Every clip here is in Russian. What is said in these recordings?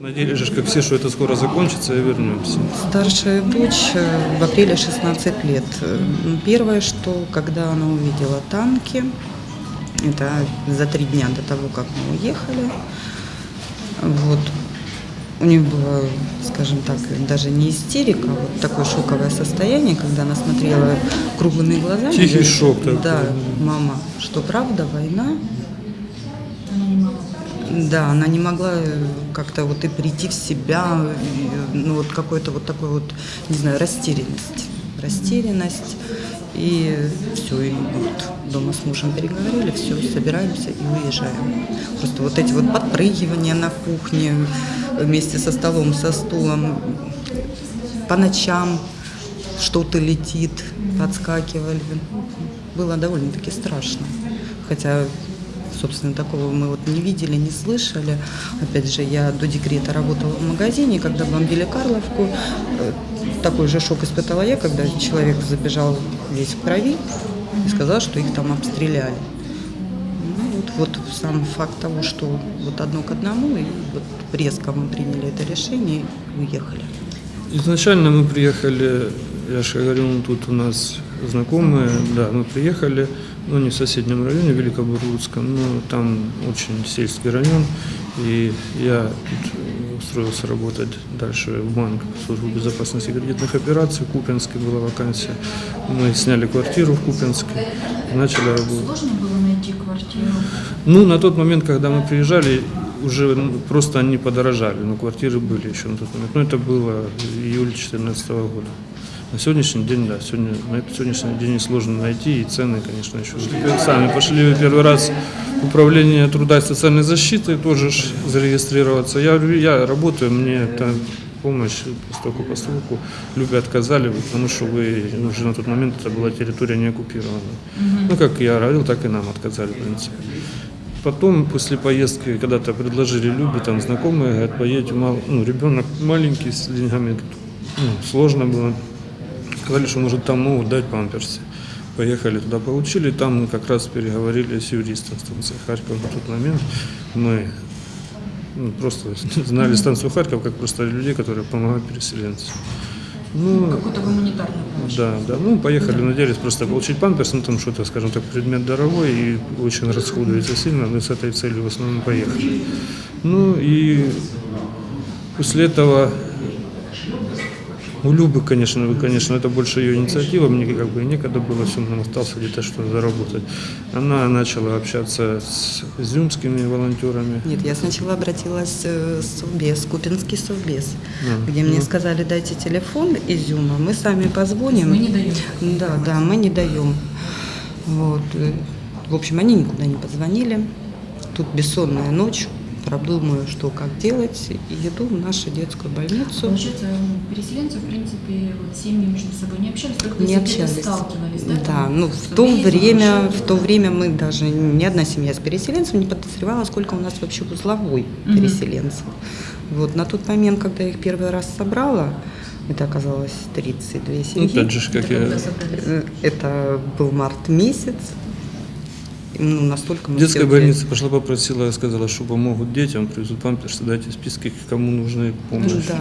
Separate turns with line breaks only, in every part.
Надеялись же, как все, что это скоро закончится и вернемся.
Старшая дочь э, в апреле 16 лет. Э, Первое, что когда она увидела танки, это за три дня до того, как мы уехали, вот, у нее было, скажем так, даже не истерика, а вот такое шоковое состояние, когда она смотрела круглыми глазами.
Тихий
говорит,
шок такой.
Да, мама, что правда, война? Да, она не могла э, как-то вот и прийти в себя, ну вот какой-то вот такой вот, не знаю, растерянность. Растерянность. И все, и вот дома с мужем переговорили, все, собираемся и уезжаем. Просто вот эти вот подпрыгивания на кухне вместе со столом, со стулом, по ночам что-то летит, подскакивали. Было довольно-таки страшно. Хотя собственно, такого мы вот не видели, не слышали. Опять же, я до декрета работала в магазине, когда бомбили Карловку. э, Такой же шок испытала я, когда человек забежал весь в крови и сказал, что их там обстреляли. Ну, вот, вот сам факт того, что вот одно к одному, и вот резко мы приняли это решение и уехали.
Изначально мы приехали, я же говорю, ну, тут у нас знакомые, да, мы приехали, ну, не в соседнем районе, Великобурлуцком, но там очень сельский район, и я тут устроился работать дальше в банк, в службу безопасности кредитных операций, в Купинске была вакансия, мы сняли квартиру в Купинске, начали работать.
Сложно было найти квартиру?
Ну, на тот момент, когда мы приезжали, уже ну, просто они подорожали, но квартиры были еще на тот момент. Но это было июль 2014 года. На сегодняшний день, да, сегодня, на этот сегодняшний день сложно найти, и цены, конечно, еще. Сами пошли первый раз в управление труда и социальной защиты, тоже зарегистрироваться. Я, я работаю, мне это помощь постоку поскольку Любе отказали, потому что вы ну, уже на тот момент это была территория не оккупирована. Ну, как я говорил, так и нам отказали, в принципе. Потом, после поездки, когда-то предложили Любе, там знакомые, говорят, поедете, мал, ну, ребенок маленький, с деньгами, ну, сложно было. Сказали, что, может, там могут дать памперсы. Поехали туда, получили, там мы как раз переговорили с юристом станции Харьков на тот момент. Мы ну, просто знали станцию Харьков как просто людей, которые помогают переселенцам. Ну,
Какую-то гуманитарную помощь?
да, да. Ну, поехали, надеялись просто получить памперс, ну, там что-то, скажем так, предмет дорогой и очень расходуется сильно, мы с этой целью в основном поехали. Ну, и после этого у Любы, конечно, вы, конечно, это больше ее инициатива, мне как бы некогда было, все, нам остался где-то что-то заработать. Она начала общаться с изюмскими волонтерами.
Нет, я сначала обратилась э, в Совбез, Купинский Совбез,
А,
где мне
ну.
сказали, дайте телефон Изюма, мы сами позвоним.
Мы не даем.
Да, да, мы не даем. Вот. э, В общем, они никуда не позвонили. Тут бессонная ночь, продумаю, что как делать, и иду в нашу детскую больницу.
Получается, ну, переселенцы, в принципе, вот семьи между собой не общались, только
Не общались.
сталкивались, да?
Да,
там,
ну в то время, в то время мы даже ни одна семья с переселенцев не подозревала, сколько у нас вообще узловой
Мгм.
переселенцев. Вот на тот момент, когда я их первый раз собрала, это оказалось 32
Ну,
семьи.
опять же, как
Это
я...
Э, Это был март месяц. Ну, настолько мы
Детская больница пошла попросила, сказала, что помогут детям, привезут памперсы, дайте списки, кому нужны помощь.
Да.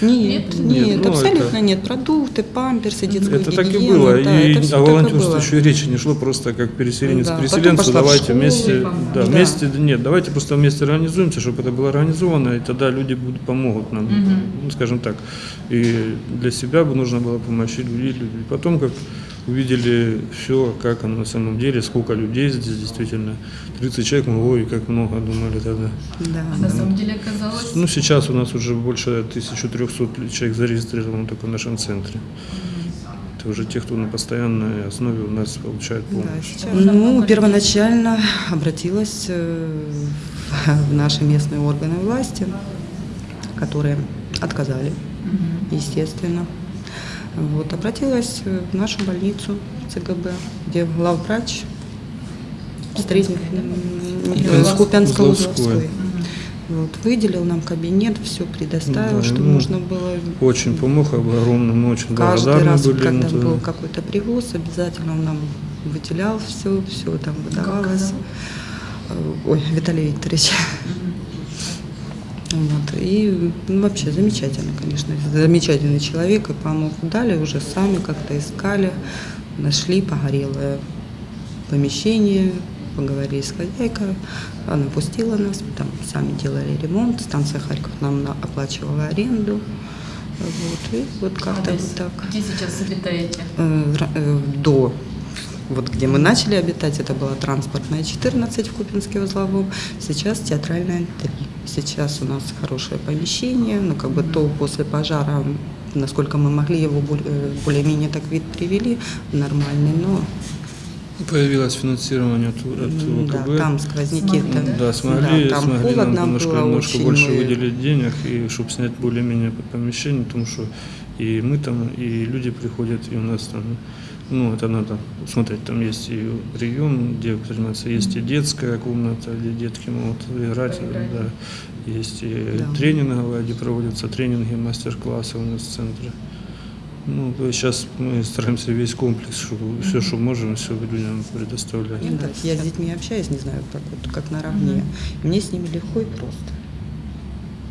Нет,
Нет?
нет,
Нет, ну,
абсолютно
это-
нет. Продукты, памперсы, детскую
Это так и
гигиену,
было.
да,
и о волонтерстве еще и речи не шло, просто как переселенец
Да,
переселенцу, давайте
школу,
вместе, да,
Да.
вместе, нет, давайте просто вместе организуемся, чтобы это было организовано, и тогда люди будут, помогут нам, ну, скажем так. И для себя бы нужно было помочь и люди. И потом, как увидели все, как оно на самом деле, сколько людей здесь действительно, 30 человек, мы, ой, как много думали тогда.
Да.
А на самом деле оказалось...
Ну, сейчас у нас уже больше 1300 человек зарегистрировано только в нашем центре. Это уже те, кто на постоянной основе у нас получает
Да,
помощь.
сейчас.
Можно
Ну, первоначально обратилась э, в наши местные органы власти, которые отказали, естественно. Вот, обратилась э, в нашу больницу ЦГБ, где главврач встретил
Узловской.
Купянской
Узловской.
Вот, выделил нам кабинет, все предоставил,
Да,
что
ну,
нужно было.
Очень помог, огромно, мы очень
Каждый раз,
были.
когда
ну,
был
да.
какой-то привоз, обязательно он нам выделял все, все там выдавалось. Ой, Виталий Викторович. Вот. И ну, вообще замечательно, конечно. Замечательный человек. И помог. Дали уже сами как-то искали, нашли погорелое помещение, поговорили с хозяйкой. Она пустила нас, там сами делали ремонт. Станция Харьков нам на- оплачивала аренду. Вот. И вот как-то вот так.
Где сейчас обитаете?
Э, э, До вот где мы начали обитать, это была транспортная 14 в Купинске узловом, сейчас театральная 3. Сейчас у нас хорошее помещение, ну как бы то после пожара, насколько мы могли его э, более-менее так вид привели, нормальный, но
Появилось финансирование от, от
м, да,
ВКБ.
там сквозняки. Там-
Да, смогли,
да, там
смогли нам немножко,
было
немножко больше
мы-
выделить денег, и чтобы снять более-менее помещение, потому что и мы там, и люди приходят, и у нас там, ну, это надо смотреть, там есть и прием, где заниматься, есть и детская комната, где детки могут играть,
Поиграть.
да, есть и
Да.
тренинговая, где проводятся тренинги, мастер-классы у нас в центре. Ну, сейчас мы стараемся весь комплекс, чтобы все, что можем, все людям предоставлять.
Ну да, я с детьми общаюсь, не знаю, как, вот, как наравне. И Мне с ними легко и просто.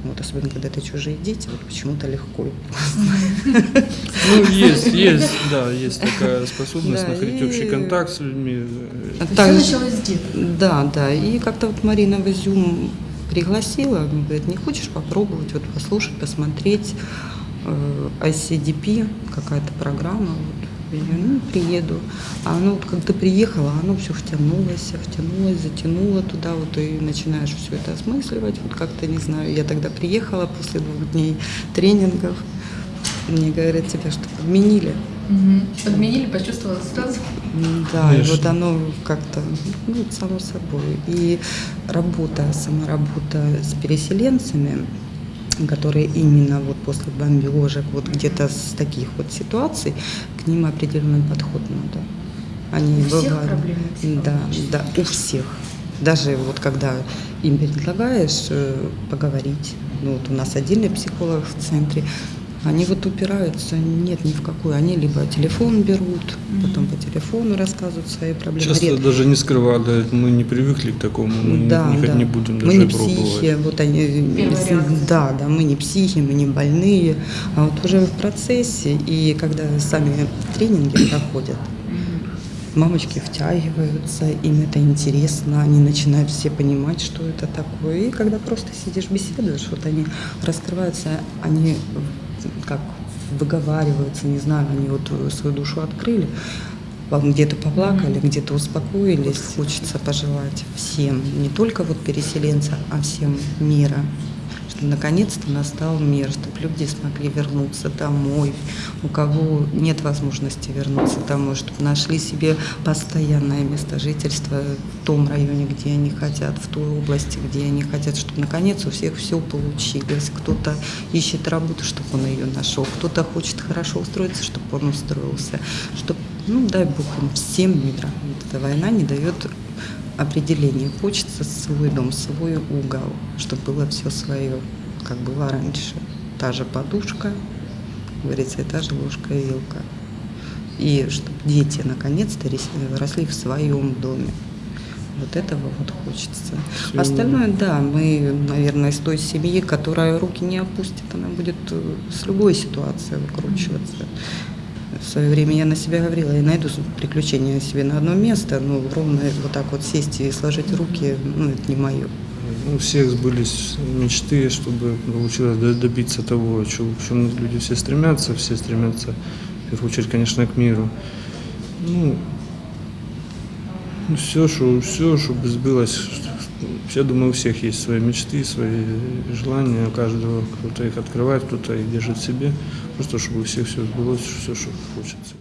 Вот особенно, когда это чужие дети, вот почему-то легко и
Ну, есть, есть, да, есть такая способность
Да,
находить
и-
общий контакт с людьми.
А также-
все началось с деток.
Да, да. И как-то вот Марина в Изюм пригласила, говорит, не хочешь попробовать, вот послушать, посмотреть э, ICDP, какая-то программа. Вот. Ну, приеду. А оно вот как ты приехала, оно все втянулось, втянулось, затянуло туда, вот и начинаешь все это осмысливать. Вот как-то, не знаю, я тогда приехала после двух дней тренингов. Мне говорят, тебя что, подменили?
Мгм. Подменили, почувствовала сразу.
Да, и
Конечно.
вот оно как-то, ну, само собой. И работа, сама работа с переселенцами, которые именно вот после бомбежек, вот где-то с таких вот ситуаций, к ним определенный подход надо. Они
У всех
бывают-
проблемы
Да, да, у всех. Даже вот когда им предлагаешь э, поговорить, ну вот у нас отдельный психолог в центре, они вот упираются, нет ни в какую. Они либо телефон берут, потом по телефону рассказывают свои проблемы.
Часто
Ред-
даже не скрывали, мы не привыкли к такому, мы не-
да,
не,
да.
не будем
мы
даже
не
пробовать.
психи, вот они,
реакция.
да, да, мы не психи, мы не больные, а вот уже в процессе и когда сами тренинги проходят, мамочки втягиваются, им это интересно, они начинают все понимать, что это такое. И когда просто сидишь, беседуешь, вот они раскрываются, они как выговариваются, не знаю, они вот свою душу открыли, вам где-то поплакали, где-то успокоились. Хочется пожелать всем, не только вот переселенцам, а всем мира, что наконец-то настал мир, чтобы люди смогли вернуться домой, у кого нет возможности вернуться домой, чтобы нашли себе постоянное место жительства в том районе, где они хотят, в той области, где они хотят, чтобы наконец у всех все получилось. Кто-то ищет работу, чтобы он ее нашел, кто-то хочет хорошо устроиться, чтобы он устроился, чтобы, ну дай Бог им всем мира. Эта война не дает определение. Хочется свой дом, свой угол, чтобы было все свое, как было раньше. Та же подушка, говорится, и та же ложка и вилка. И чтобы дети наконец-то росли в своем доме. Вот этого вот хочется.
Всё.
Остальное, да, мы, наверное, из той семьи, которая руки не опустит, она будет э, с любой ситуацией выкручиваться. В свое время я на себя говорила, я найду приключения себе на одно место, но ровно вот так вот сесть и сложить руки, ну, это не мое.
У всех сбылись мечты, чтобы получилось до- добиться того, к чему люди все стремятся, все стремятся, в первую очередь, конечно, к миру. Ну, все, что, все, чтобы сбылось. Я думаю, у всех есть свои мечты, свои желания, у каждого кто-то их открывает, кто-то их держит в себе. Просто чтобы у всех все сбылось, все, что хочется.